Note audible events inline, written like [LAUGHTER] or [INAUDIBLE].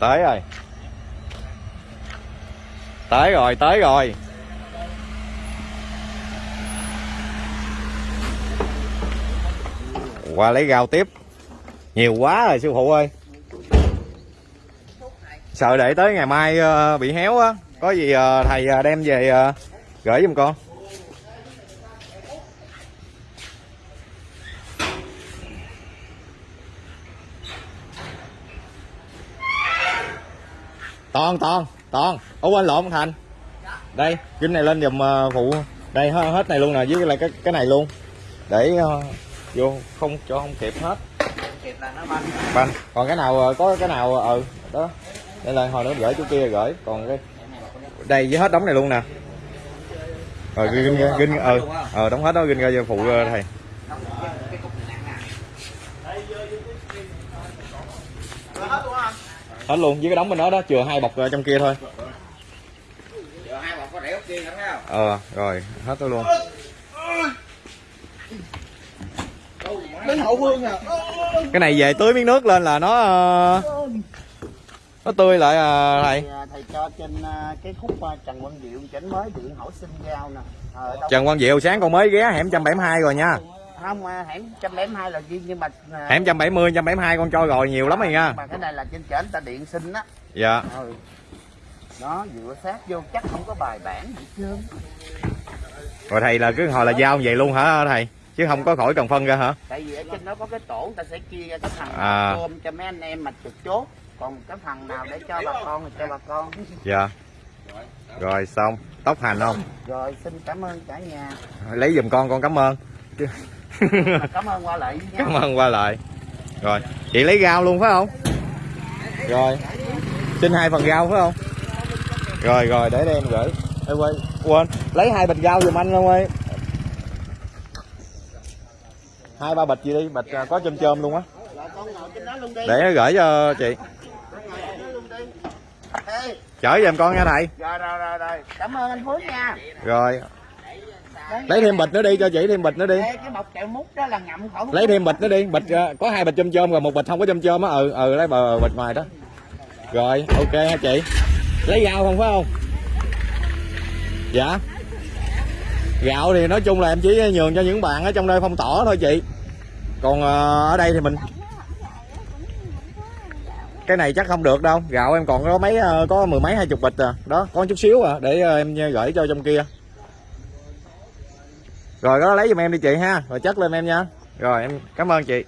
tới rồi. Tới rồi tới rồi. Qua lấy rau tiếp. Nhiều quá rồi, sư phụ ơi. Sợ để tới ngày mai ờ, bị héo á. Có gì ờ, thầy ờ, đem về gửi giùm con. Toàn toàn toàn. Ủa quên lộn thành? Đây kính này lên giùm ờ, phụ. Đây hết hết này luôn nè với lại cái cái này luôn. Để ờ, vô không cho không kịp hết. Kịp là nó banh. Banh. Còn cái nào ờ, có cái nào ừ đó. Đây là hồi nữa gửi chỗ kia gửi còn cái đây với hết đống này luôn nè. Rồi ginh ginh ờ ờ đóng hết đó ginh ra cho phụ thầy. Này nặng nè hết luôn với cái đống bên đó đó chừa hai bọc ờ, trong kia thôi. Giờ hai bọc có rẻ kia thấy không ờ rồi hết đó luôn. Đến hậu phương à. Cái này về tưới miếng nước lên là nó ờ, nó tươi lại à, thầy. Thầy, thầy cho trên cái khúc Trần Quang Diệu chỉnh mới điện hỏi xin giao nè. Ờ, Trần Quang Diệu sáng con mới ghé hẻm 172 rồi nha không à, hẻm trăm bảy hai là riêng nhưng mà à, hẻm 170 172 con cho rồi nhiều lắm rồi nha. mà cái này là trên trển ta điện xin á. Dạ. Ừ. đó dựa sát vô chắc không có bài bản gì trơn. Rồi thầy là cứ hồi là giao vậy luôn hả thầy? Chứ không có khỏi cần phân ra hả? Tại vì ở trên đó có cái tổ ta sẽ chia ra cái phần À. cơm cho mấy anh em mà trực chốt. Còn cái phần nào để cho bà con thì cho bà con. Dạ. Rồi xong. Tóc hành không? Rồi xin cảm ơn cả nhà. Lấy giùm con con cảm ơn [LAUGHS] cảm ơn qua lại nha. Cảm ơn qua lại. Rồi chị lấy rau luôn phải không? Rồi xin hai phần rau phải không? Rồi rồi để đây em gửi. Ê, quên quên. Lấy hai bịch rau giùm anh luôn ơi. Hai ba bịch gì đi bịch à, có chôm chôm luôn á. Để gửi cho chị. Chở giùm con nha thầy. Rồi rồi rồi rồi. Cảm ơn anh Phước nha. Rồi lấy thêm bịch nữa đi cho chị thêm bịch nữa đi. Ê, cái bọc kẹo mút đó là ngậm khỏi lấy thêm bịch nữa đi. Bịch à, có hai bịch chôm chôm rồi một bịch không có chôm chôm á. Ừ ừ lấy bờ bịch ngoài đó. Rồi ok ha chị. Lấy rau không phải không? Dạ. Gạo thì nói chung là em chỉ nhường cho những bạn ở trong đây phong tỏa thôi chị. Còn ờ, ở đây thì mình cái này chắc không được đâu. Gạo em còn có mấy ờ, có mười mấy hai chục bịch à. Đó có chút xíu à để ờ, em gửi cho trong kia rồi đó lấy giùm em đi chị ha. Rồi chất lên em nha. Rồi, em cảm ơn chị.